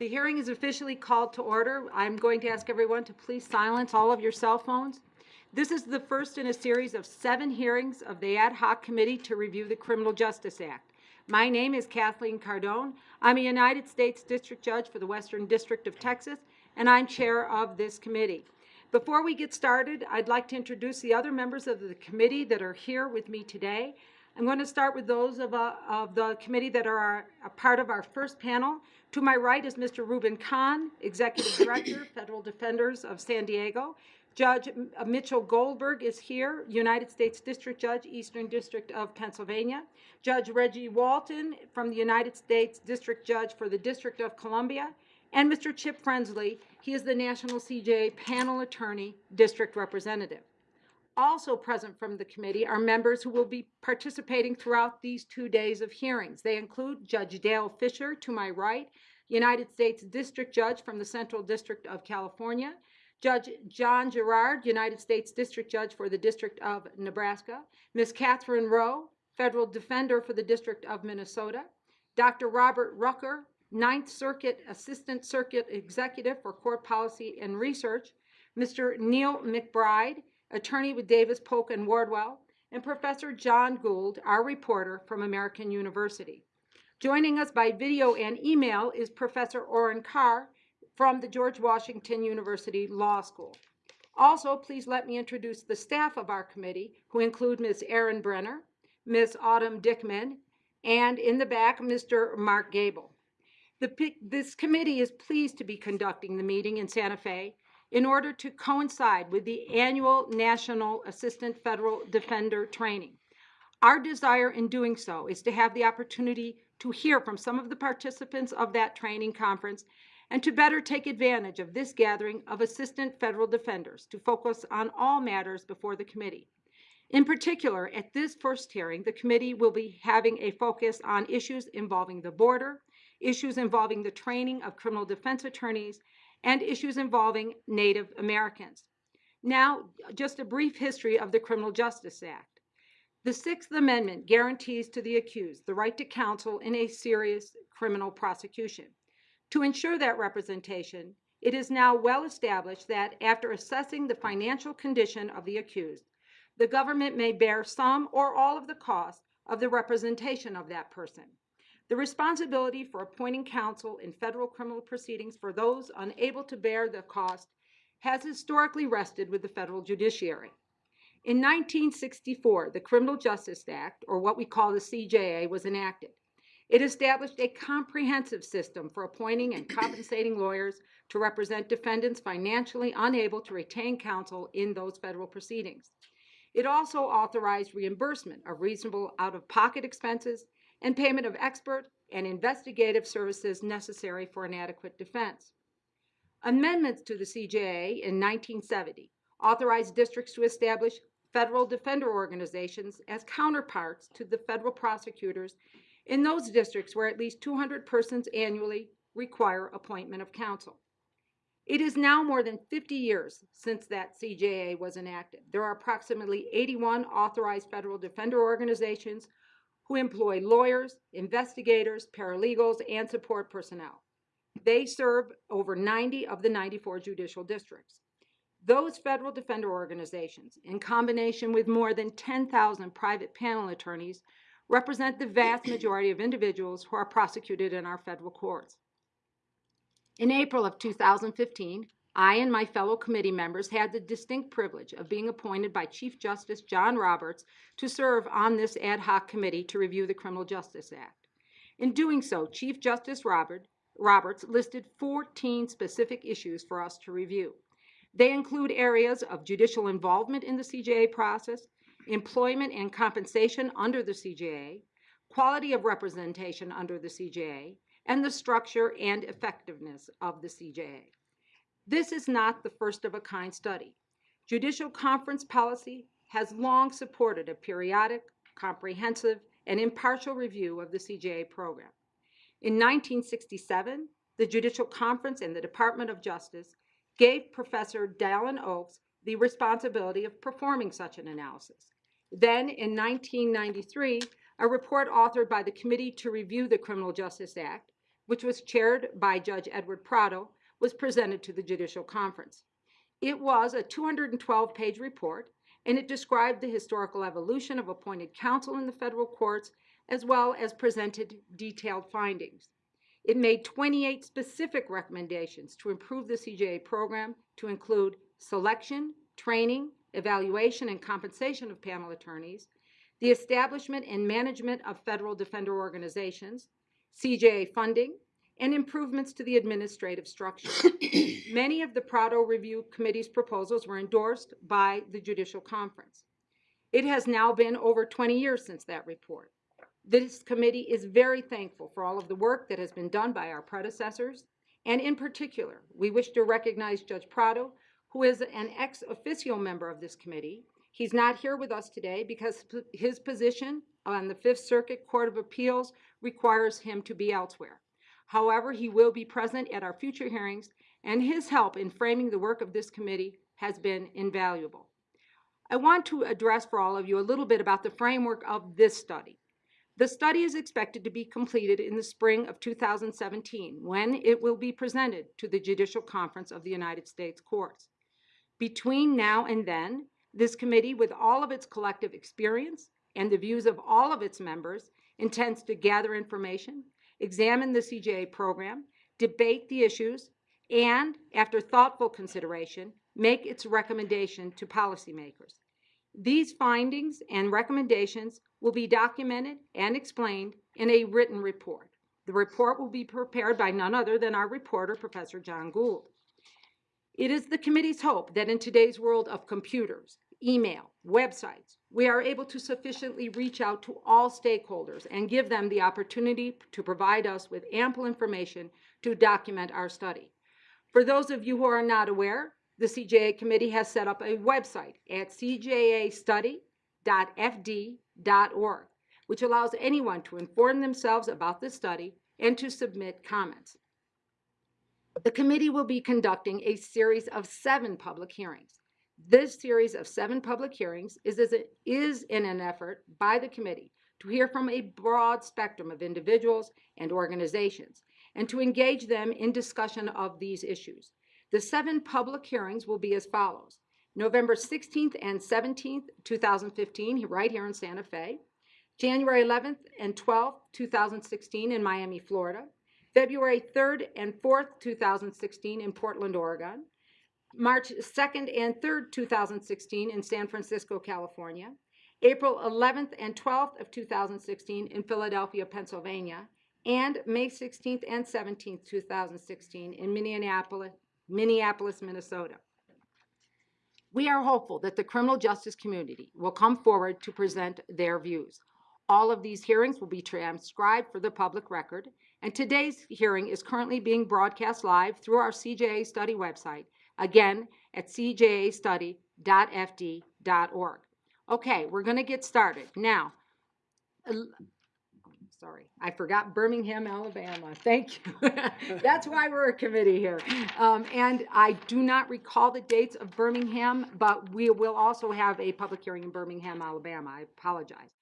The hearing is officially called to order. I'm going to ask everyone to please silence all of your cell phones. This is the first in a series of seven hearings of the Ad hoc Committee to review the Criminal Justice Act. My name is Kathleen Cardone. I'm a United States District Judge for the Western District of Texas, and I'm Chair of this committee. Before we get started, I'd like to introduce the other members of the committee that are here with me today. I'm going to start with those of, uh, of the committee that are our- a part of our first panel. To my right is Mr. Reuben Cahn, Executive Director, Federal Defenders of San Diego. Judge uh, Mitchell Goldberg is here, United States District Judge, Eastern District of Pennsylvania. Judge Reggie Walton from the United States District Judge for the District of Columbia. And Mr. Chip Frensley, he is the National CJA Panel Attorney, District Representative. Also present from the committee are members who will be participating throughout these two days of hearings. They include Judge Dale Fischer to my right, United States District Judge from the Central District of California, Judge John Gerrard, United States District Judge for the District of Nebraska, Ms. Catherine Roe, Federal Defender for the District of Minnesota, Dr. Robert Rucker, Ninth Circuit Assistant Circuit Executive for Court Policy and Research, Mr. Neil McBride, attorney with Davis, Polk, and Wardwell, and Professor Jon Gould, our reporter from American University. Joining us by video and email is Professor Orin Kerr from the George Washington University Law School. Also, please let me introduce the staff of our committee, who include Ms. Erin Brenner, Ms. Autumn Dickman, and in the back, Mr. Mark Gable. The, this committee is pleased to be conducting the meeting in Santa Fe in order to coincide with the annual National Assistant Federal Defender Training. Our desire in doing so is to have the opportunity to hear from some of the participants of that training conference and to better take advantage of this gathering of assistant federal defenders to focus on all matters before the committee. In particular, at this first hearing, the committee will be having a focus on issues involving the border, issues involving the training of criminal defense attorneys, and issues involving Native Americans. Now, just a brief history of the Criminal Justice Act. The Sixth Amendment guarantees to the accused the right to counsel in a serious criminal prosecution. To ensure that representation, it is now well established that after assessing the financial condition of the accused, the government may bear some or all of the cost of the representation of that person. The responsibility for appointing counsel in federal criminal proceedings for those unable to bear the cost has historically rested with the federal judiciary. In 1964, the Criminal Justice Act, or what we call the CJA, was enacted. It established a comprehensive system for appointing and compensating lawyers to represent defendants financially unable to retain counsel in those federal proceedings. It also authorized reimbursement of reasonable out-of-pocket expenses and payment of expert and investigative services necessary for an adequate defense. Amendments to the CJA in 1970 authorized districts to establish federal defender organizations as counterparts to the federal prosecutors in those districts where at least 200 persons annually require appointment of counsel. It is now more than 50 years since that CJA was enacted. There are approximately 81 authorized federal defender organizations who employ lawyers, investigators, paralegals, and support personnel. They serve over 90 of the 94 judicial districts. Those federal defender organizations, in combination with more than 10,000 private panel attorneys, represent the vast majority of individuals who are prosecuted in our federal courts. In April of 2015, I and my fellow committee members had the distinct privilege of being appointed by Chief Justice John Roberts to serve on this ad hoc committee to review the Criminal Justice Act. In doing so, Chief Justice Robert, Roberts listed 14 specific issues for us to review. They include areas of judicial involvement in the CJA process, employment and compensation under the CJA, quality of representation under the CJA, and the structure and effectiveness of the CJA. This is not the first of a kind study. Judicial conference policy has long supported a periodic, comprehensive, and impartial review of the CJA program. In 1967, the Judicial Conference and the Department of Justice gave Professor Dallin Oaks the responsibility of performing such an analysis. Then, in 1993, a report authored by the Committee to Review the Criminal Justice Act which was chaired by Judge Edward Prado, was presented to the Judicial Conference. It was a 212-page report, and it described the historical evolution of appointed counsel in the federal courts, as well as presented detailed findings. It made 28 specific recommendations to improve the CJA program to include selection, training, evaluation, and compensation of panel attorneys, the establishment and management of federal defender organizations, CJA funding, and improvements to the administrative structure. Many of the Prado Review Committee's proposals were endorsed by the Judicial Conference. It has now been over 20 years since that report. This committee is very thankful for all of the work that has been done by our predecessors, and in particular, we wish to recognize Judge Prado, who is an ex officio member of this committee. He's not here with us today because his position on the Fifth Circuit Court of Appeals requires him to be elsewhere. However, he will be present at our future hearings, and his help in framing the work of this committee has been invaluable. I want to address for all of you a little bit about the framework of this study. The study is expected to be completed in the spring of 2017, when it will be presented to the Judicial Conference of the United States Courts. Between now and then, this committee, with all of its collective experience and the views of all of its members, intends to gather information, examine the CJA program, debate the issues, and, after thoughtful consideration, make its recommendation to policymakers. These findings and recommendations will be documented and explained in a written report. The report will be prepared by none other than our reporter, Professor Jon Gould. It is the committee's hope that in today's world of computers, email, websites, we are able to sufficiently reach out to all stakeholders and give them the opportunity to provide us with ample information to document our study. For those of you who are not aware, the CJA committee has set up a website at cjastudy.fd.org, which allows anyone to inform themselves about the study and to submit comments. The committee will be conducting a series of seven public hearings. This series of seven public hearings is, is, is in an effort by the committee to hear from a broad spectrum of individuals and organizations and to engage them in discussion of these issues. The seven public hearings will be as follows. November 16th and 17th, 2015, right here in Santa Fe. January 11th and 12th, 2016 in Miami, Florida. February 3rd and 4th, 2016 in Portland, Oregon. March 2nd and 3rd, 2016 in San Francisco, California. April 11th and 12th of 2016 in Philadelphia, Pennsylvania. And May 16th and 17th, 2016 in Minneapolis, Minneapolis, Minnesota. We are hopeful that the criminal justice community will come forward to present their views. All of these hearings will be transcribed for the public record, and today's hearing is currently being broadcast live through our CJA Study website, again at cjastudy.fd.org. Okay, we're going to get started. Now, sorry, I forgot Birmingham, Alabama. Thank you. That's why we're a committee here. Um, and I do not recall the dates of Birmingham, but we will also have a public hearing in Birmingham, Alabama. I apologize.